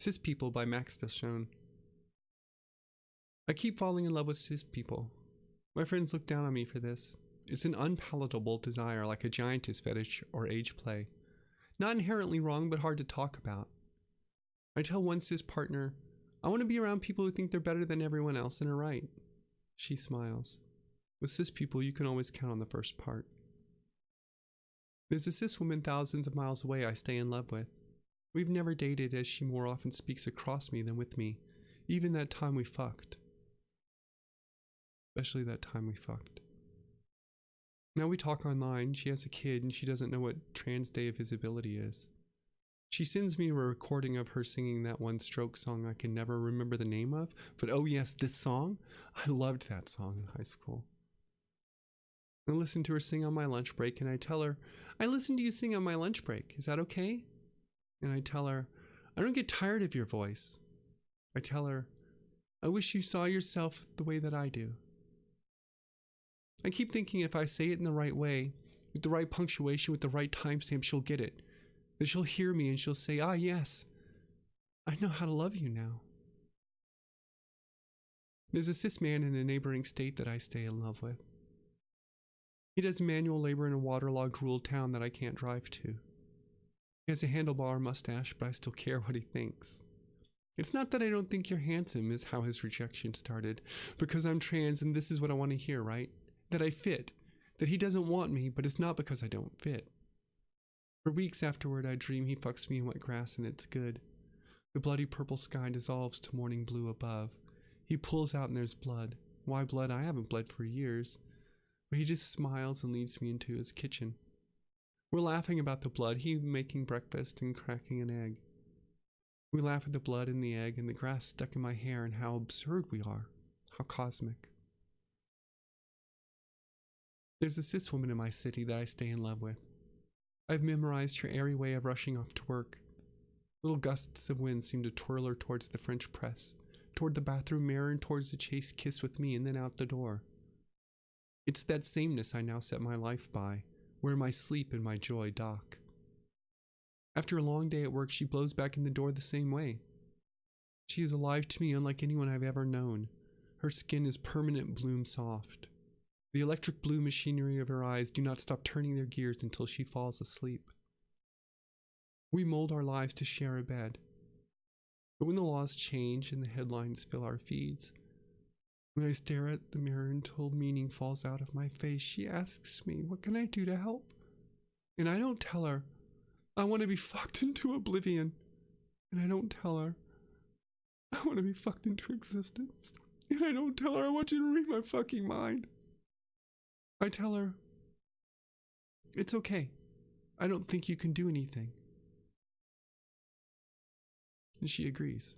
Cis People by Max Dashon. I keep falling in love with cis people. My friends look down on me for this. It's an unpalatable desire like a giantess fetish or age play. Not inherently wrong, but hard to talk about. I tell one cis partner, I want to be around people who think they're better than everyone else and are right. She smiles. With cis people, you can always count on the first part. There's a cis woman thousands of miles away I stay in love with. We've never dated as she more often speaks across me than with me, even that time we fucked. Especially that time we fucked. Now we talk online, she has a kid and she doesn't know what Trans Day of Visibility is. She sends me a recording of her singing that one Strokes song I can never remember the name of, but oh yes, this song? I loved that song in high school. I listen to her sing on my lunch break and I tell her, I listen to you sing on my lunch break. Is that okay? And I tell her, I don't get tired of your voice. I tell her, I wish you saw yourself the way that I do. I keep thinking if I say it in the right way, with the right punctuation, with the right timestamp, she'll get it. That she'll hear me and she'll say, Ah, yes, I know how to love you now. There's a cis man in a neighboring state that I stay in love with. He does manual labor in a waterlogged rural town that I can't drive to. He has a handlebar mustache, but I still care what he thinks. It's not that I don't think you're handsome, is how his rejection started. Because I'm trans and this is what I want to hear, right? That I fit. That he doesn't want me, but it's not because I don't fit. For weeks afterward, I dream he fucks me in wet grass and it's good. The bloody purple sky dissolves to morning blue above. He pulls out and there's blood. Why blood? I haven't bled for years. But he just smiles and leads me into his kitchen. We're laughing about the blood, he making breakfast and cracking an egg. We laugh at the blood and the egg and the grass stuck in my hair and how absurd we are, how cosmic. There's a cis woman in my city that I stay in love with. I've memorized her airy way of rushing off to work. Little gusts of wind seem to twirl her towards the French press, toward the bathroom mirror, and towards the chaste kiss with me, and then out the door. It's that sameness I now set my life by, where my sleep and my joy dock. After a long day at work, she blows back in the door the same way. She is alive to me unlike anyone I've ever known. Her skin is permanent bloom soft. The electric blue machinery of her eyes do not stop turning their gears until she falls asleep. We mold our lives to share a bed. But when the laws change and the headlines fill our feeds, when I stare at the mirror until meaning falls out of my face, she asks me, What can I do to help? And I don't tell her, I want to be fucked into oblivion. And I don't tell her, I want to be fucked into existence. And I don't tell her, I want you to read my fucking mind. I tell her, It's okay. I don't think you can do anything. And she agrees.